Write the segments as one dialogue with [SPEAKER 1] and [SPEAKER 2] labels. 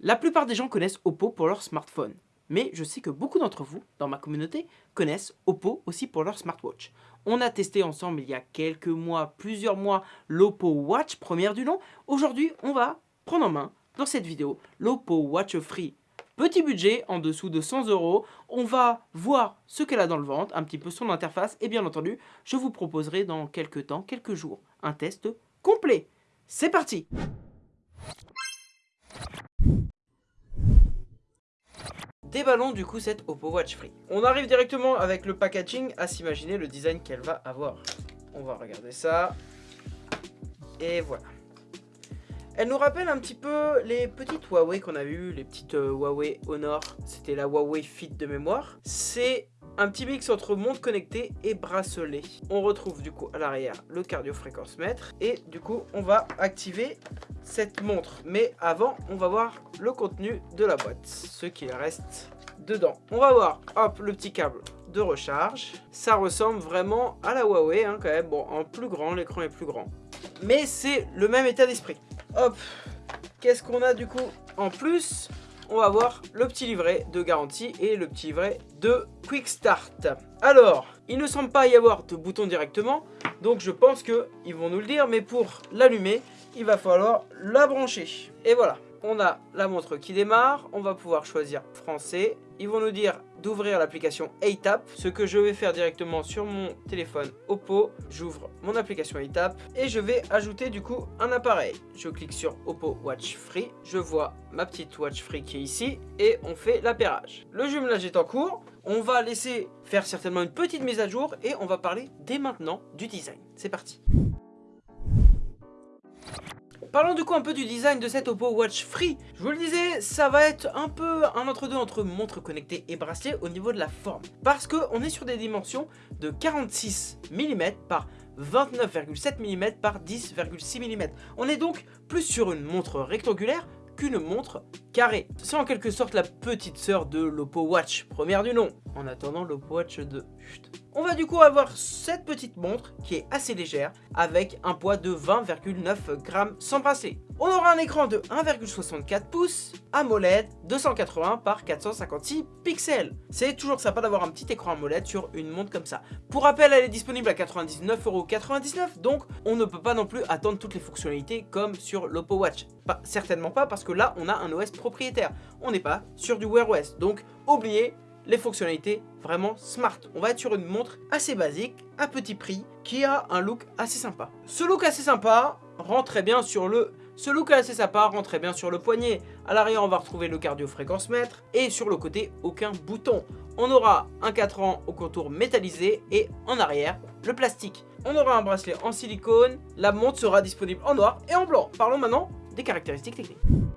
[SPEAKER 1] La plupart des gens connaissent Oppo pour leur smartphone, mais je sais que beaucoup d'entre vous, dans ma communauté, connaissent Oppo aussi pour leur smartwatch. On a testé ensemble il y a quelques mois, plusieurs mois, l'Oppo Watch, première du nom. Aujourd'hui, on va prendre en main, dans cette vidéo, l'Oppo Watch Free. Petit budget, en dessous de 100 euros. On va voir ce qu'elle a dans le ventre, un petit peu son interface, et bien entendu, je vous proposerai dans quelques temps, quelques jours, un test complet. C'est parti Déballons du coup cette Oppo Watch Free. On arrive directement avec le packaging à s'imaginer le design qu'elle va avoir. On va regarder ça. Et voilà. Elle nous rappelle un petit peu les petites Huawei qu'on a vues, les petites euh, Huawei Honor. C'était la Huawei Fit de mémoire. C'est un petit mix entre montre connectée et bracelet. On retrouve du coup à l'arrière le cardio-fréquence mètre et du coup on va activer cette montre. Mais avant, on va voir le contenu de la boîte, ce qu'il reste dedans. On va voir, hop, le petit câble de recharge. Ça ressemble vraiment à la Huawei hein, quand même. Bon, en plus grand, l'écran est plus grand. Mais c'est le même état d'esprit. Hop, qu'est-ce qu'on a du coup en plus? On va voir le petit livret de garantie et le petit livret de Quick Start. Alors, il ne semble pas y avoir de bouton directement, donc je pense qu'ils vont nous le dire, mais pour l'allumer, il va falloir la brancher. Et voilà, on a la montre qui démarre, on va pouvoir choisir français. Ils vont nous dire d'ouvrir l'application ATAP, ce que je vais faire directement sur mon téléphone Oppo. J'ouvre mon application ATAP et je vais ajouter du coup un appareil. Je clique sur Oppo Watch Free, je vois ma petite Watch Free qui est ici et on fait l'appairage. Le jumelage est en cours, on va laisser faire certainement une petite mise à jour et on va parler dès maintenant du design. C'est parti Parlons du coup un peu du design de cette Oppo Watch Free. Je vous le disais, ça va être un peu un entre-deux entre montre connectée et bracelet au niveau de la forme. Parce qu'on est sur des dimensions de 46 mm par 29,7 mm par 10,6 mm. On est donc plus sur une montre rectangulaire qu'une montre carrée. C'est en quelque sorte la petite sœur de l'Oppo Watch, première du nom, en attendant l'Oppo Watch 2. On va du coup avoir cette petite montre qui est assez légère avec un poids de 20,9 grammes sans bracelet. On aura un écran de 1,64 pouces, AMOLED 280 par 456 pixels. C'est toujours sympa d'avoir un petit écran AMOLED sur une montre comme ça. Pour rappel, elle est disponible à 99,99€, donc on ne peut pas non plus attendre toutes les fonctionnalités comme sur l'Oppo Watch. Pas, certainement pas parce que là, on a un OS propriétaire. On n'est pas sur du Wear OS, donc oubliez les fonctionnalités vraiment smart. On va être sur une montre assez basique, à petit prix, qui a un look assez sympa. Ce look assez sympa rend très bien sur le... Ce look assez sympa bien sur le poignet. À l'arrière, on va retrouver le cardio-fréquence mètre. Et sur le côté, aucun bouton. On aura un 4 ans au contour métallisé et en arrière, le plastique. On aura un bracelet en silicone. La montre sera disponible en noir et en blanc. Parlons maintenant des caractéristiques techniques.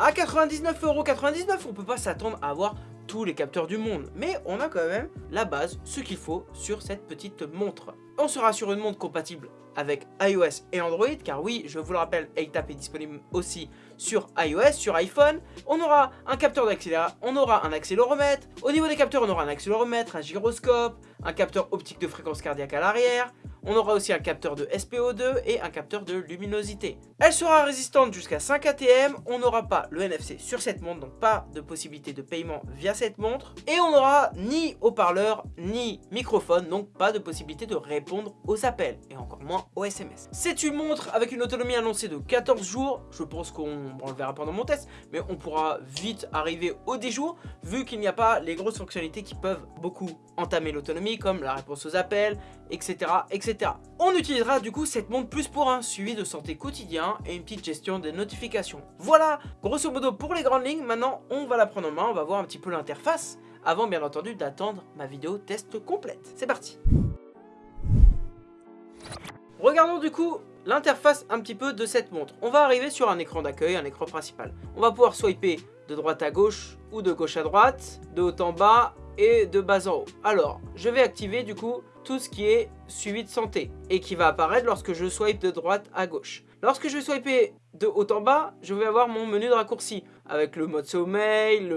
[SPEAKER 1] À 99,99€, on peut pas s'attendre à avoir tous les capteurs du monde. Mais on a quand même la base, ce qu'il faut sur cette petite montre. On sera sur une montre compatible avec iOS et Android, car oui, je vous le rappelle, ATAP est disponible aussi sur iOS, sur iPhone. On aura un capteur d'accélération, on aura un accéléromètre. Au niveau des capteurs, on aura un accéléromètre, un gyroscope, un capteur optique de fréquence cardiaque à l'arrière, on aura aussi un capteur de SPO2 et un capteur de luminosité. Elle sera résistante jusqu'à 5 ATM, on n'aura pas le NFC sur cette montre, donc pas de possibilité de paiement via cette montre. Et on n'aura ni haut-parleur, ni microphone, donc pas de possibilité de répondre aux appels, et encore moins aux SMS. C'est une montre avec une autonomie annoncée de 14 jours, je pense qu'on le verra pendant mon test, mais on pourra vite arriver au 10 jours, vu qu'il n'y a pas les grosses fonctionnalités qui peuvent beaucoup entamer l'autonomie, comme la réponse aux appels, etc. etc. On utilisera du coup cette montre plus pour un suivi de santé quotidien et une petite gestion des notifications. Voilà, grosso modo pour les grandes lignes, maintenant on va la prendre en main, on va voir un petit peu l'interface, avant bien entendu d'attendre ma vidéo test complète. C'est parti Regardons du coup l'interface un petit peu de cette montre. On va arriver sur un écran d'accueil, un écran principal. On va pouvoir swiper de droite à gauche ou de gauche à droite, de haut en bas et de bas en haut. Alors, je vais activer du coup tout ce qui est suivi de santé et qui va apparaître lorsque je swipe de droite à gauche. Lorsque je vais swiper de haut en bas, je vais avoir mon menu de raccourci avec le mode sommeil,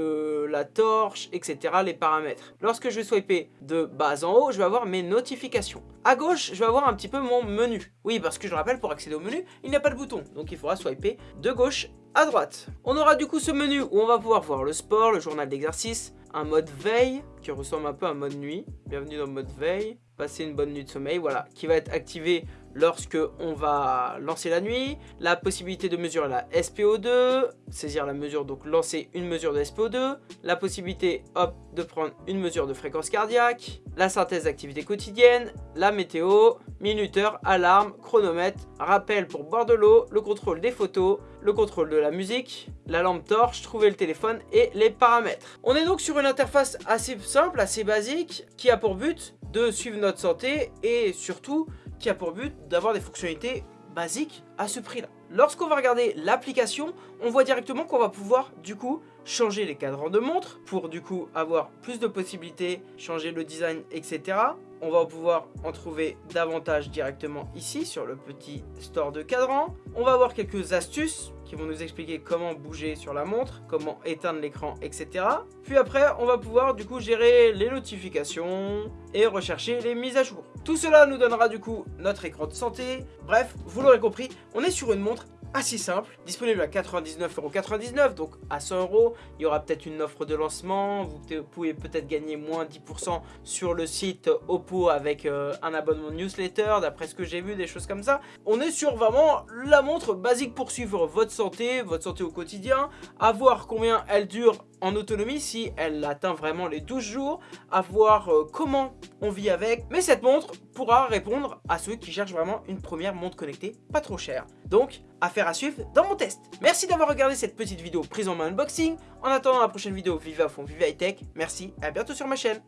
[SPEAKER 1] la torche, etc. les paramètres. Lorsque je vais swiper de bas en haut, je vais avoir mes notifications. À gauche, je vais avoir un petit peu mon menu. Oui, parce que je rappelle, pour accéder au menu, il n'y a pas de bouton. Donc il faudra swiper de gauche à droite. On aura du coup ce menu où on va pouvoir voir le sport, le journal d'exercice, un mode veille qui ressemble un peu à un mode nuit. Bienvenue dans le mode veille. Passer une bonne nuit de sommeil, voilà, qui va être activé lorsque on va lancer la nuit, la possibilité de mesurer la SPO2, saisir la mesure, donc lancer une mesure de SPO2, la possibilité, hop, de prendre une mesure de fréquence cardiaque, la synthèse d'activité quotidienne, la météo, minuteur, alarme, chronomètre, rappel pour boire de l'eau, le contrôle des photos, le contrôle de la musique, la lampe torche, trouver le téléphone et les paramètres. On est donc sur une interface assez simple, assez basique, qui a pour but de suivre notre santé et surtout qui a pour but d'avoir des fonctionnalités basiques à ce prix-là. Lorsqu'on va regarder l'application, on voit directement qu'on va pouvoir du coup changer les cadrans de montre pour du coup avoir plus de possibilités, changer le design, etc. On va pouvoir en trouver davantage directement ici sur le petit store de cadran. On va avoir quelques astuces qui vont nous expliquer comment bouger sur la montre, comment éteindre l'écran, etc. Puis après, on va pouvoir du coup gérer les notifications et rechercher les mises à jour. Tout cela nous donnera du coup notre écran de santé. Bref, vous l'aurez compris, on est sur une montre assez simple, disponible à 99,99€, donc à 100€, il y aura peut-être une offre de lancement, vous pouvez peut-être gagner moins 10% sur le site Oppo avec euh, un abonnement newsletter, d'après ce que j'ai vu, des choses comme ça. On est sur vraiment la montre basique pour suivre votre votre santé au quotidien, à voir combien elle dure en autonomie si elle atteint vraiment les 12 jours, à voir euh, comment on vit avec. Mais cette montre pourra répondre à ceux qui cherchent vraiment une première montre connectée pas trop chère. Donc, affaire à suivre dans mon test. Merci d'avoir regardé cette petite vidéo prise en main unboxing. En attendant la prochaine vidéo, vive à fond, vive high tech. Merci et à bientôt sur ma chaîne.